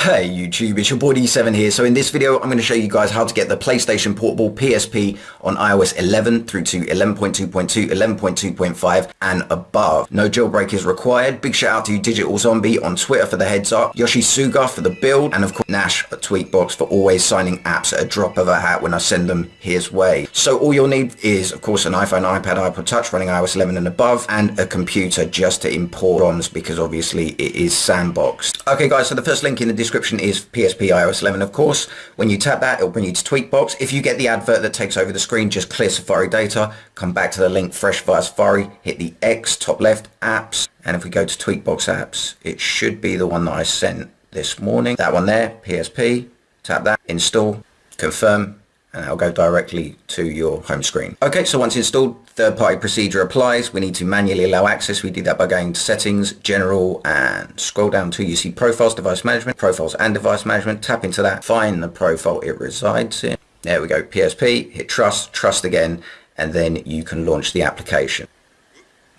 Hey YouTube, it's your boy D7 here. So in this video, I'm going to show you guys how to get the PlayStation Portable PSP on iOS 11 through to 11.2.2, 11.2.5 and above. No jailbreak is required. Big shout out to Digital Zombie on Twitter for the heads up, Yoshi Suga for the build, and of course Nash at Tweakbox for always signing apps at a drop of a hat when I send them his way. So all you'll need is of course an iPhone, iPad, iPod Touch running iOS 11 and above, and a computer just to import ROMs because obviously it is sandboxed. Okay guys, so the first link in the description is PSP iOS 11 of course. When you tap that it'll bring you to Tweakbox. If you get the advert that takes over the screen just clear Safari data, come back to the link fresh via Safari, hit the X top left apps and if we go to Tweakbox apps it should be the one that I sent this morning. That one there, PSP, tap that, install, confirm and it'll go directly to your home screen. Okay, so once installed, third-party procedure applies. We need to manually allow access. We do that by going to settings, general, and scroll down to you see profiles, device management, profiles and device management. Tap into that, find the profile it resides in. There we go, PSP, hit trust, trust again, and then you can launch the application.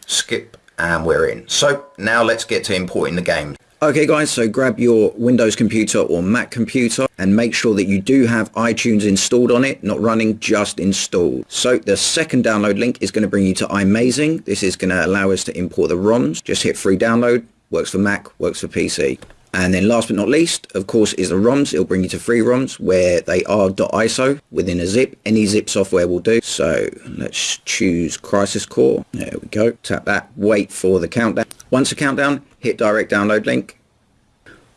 Skip, and we're in. So now let's get to importing the game. Okay guys, so grab your Windows computer or Mac computer and make sure that you do have iTunes installed on it, not running, just installed. So the second download link is going to bring you to iMazing. This is going to allow us to import the ROMs. Just hit free download, works for Mac, works for PC. And then last but not least, of course, is the ROMs. It'll bring you to free ROMs where they are .iso within a zip. Any zip software will do. So let's choose Crisis Core. There we go. Tap that. Wait for the countdown. Once the countdown, hit direct download link.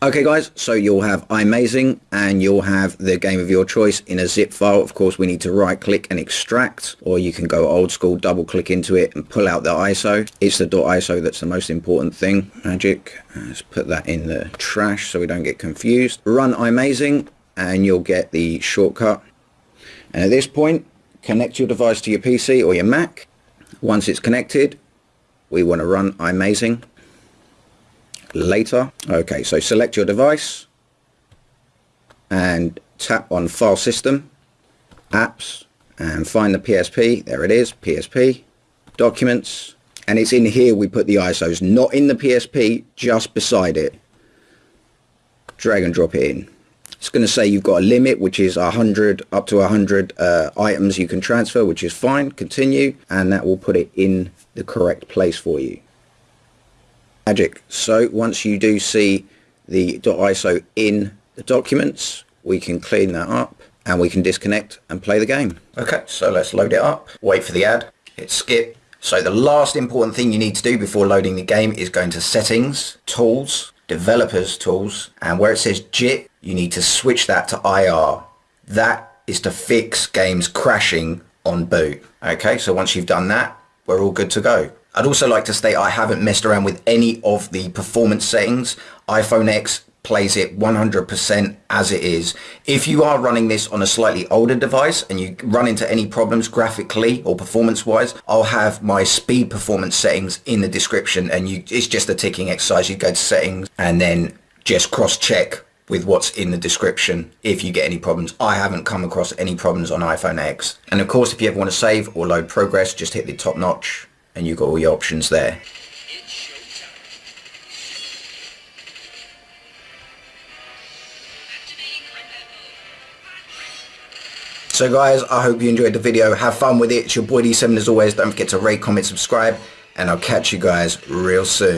Okay guys, so you'll have iMazing and you'll have the game of your choice in a zip file. Of course, we need to right click and extract or you can go old school, double click into it and pull out the ISO. It's the .iso that's the most important thing. Magic, uh, let's put that in the trash so we don't get confused. Run iMazing and you'll get the shortcut. And at this point, connect your device to your PC or your Mac. Once it's connected, we want to run iMazing later. Okay, so select your device and tap on File System, Apps, and find the PSP. There it is, PSP, Documents, and it's in here we put the ISOs, not in the PSP, just beside it. Drag and drop it in. It's going to say you've got a limit, which is 100 up to 100 uh, items you can transfer, which is fine. Continue, and that will put it in the correct place for you magic. So once you do see the .iso in the documents, we can clean that up and we can disconnect and play the game. Okay, so let's load it up, wait for the ad, hit skip. So the last important thing you need to do before loading the game is go into settings, tools, developers tools, and where it says JIT, you need to switch that to IR. That is to fix games crashing on boot. Okay, so once you've done that, we're all good to go. I'd also like to state I haven't messed around with any of the performance settings. iPhone X plays it 100% as it is. If you are running this on a slightly older device and you run into any problems graphically or performance wise, I'll have my speed performance settings in the description and you it's just a ticking exercise. You go to settings and then just cross check with what's in the description if you get any problems. I haven't come across any problems on iPhone X. And of course, if you ever want to save or load progress, just hit the top notch and you've got all your options there. So guys, I hope you enjoyed the video. Have fun with it. It's your boy D7 as always. Don't forget to rate, comment, subscribe, and I'll catch you guys real soon.